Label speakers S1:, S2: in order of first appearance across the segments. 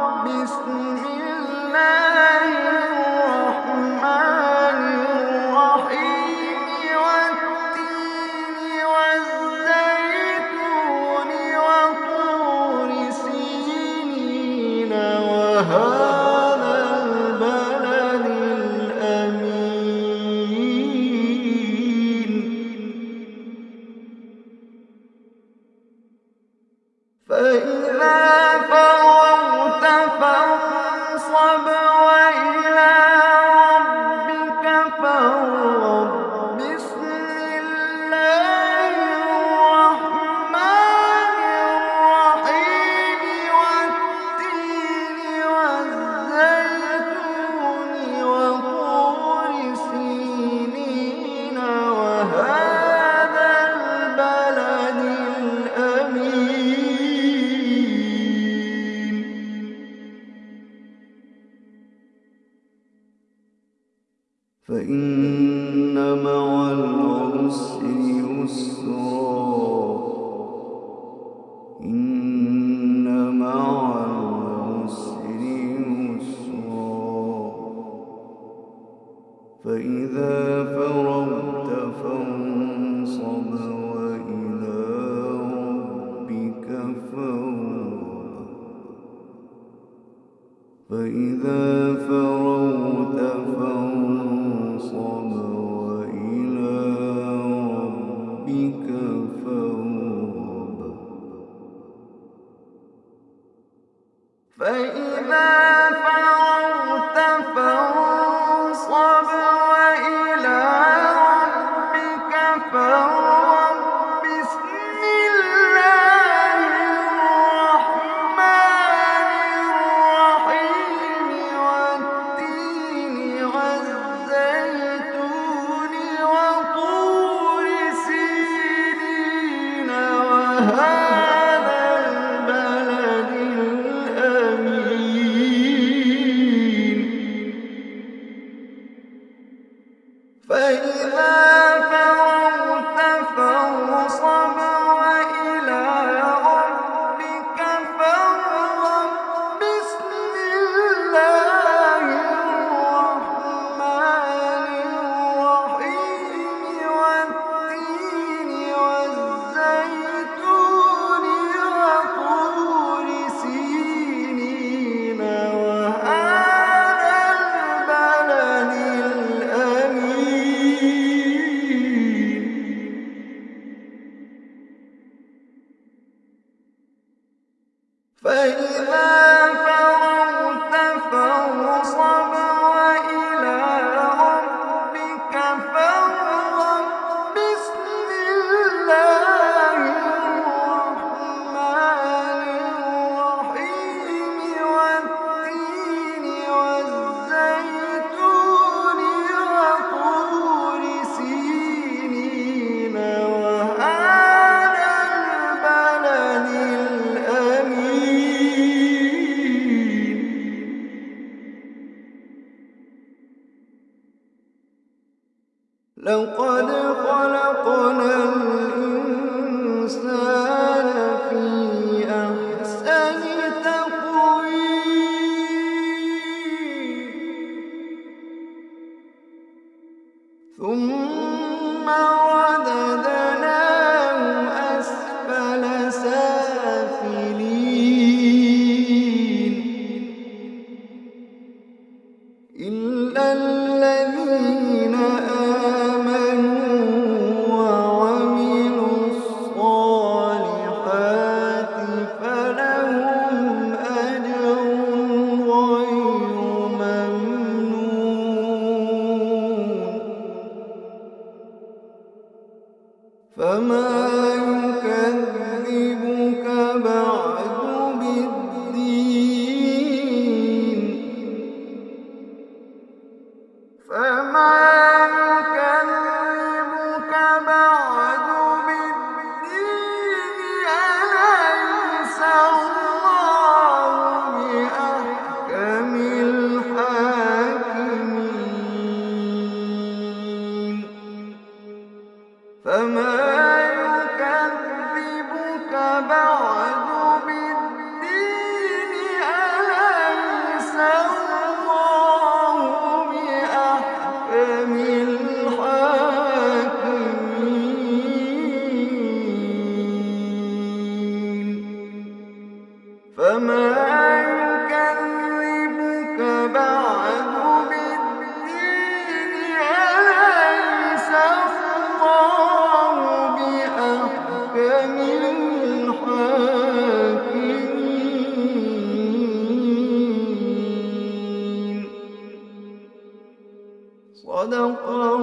S1: بسم الله الرحمن الرحيم والتين والزيتون وطور وهذا البلد الأمين فإذا فرغت فإذا فرغت فانصب وإلى ربك فارغب. فإذا فرغت فانصب وإلى ربك فارغب. فإذا وهذا فما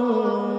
S1: Oh.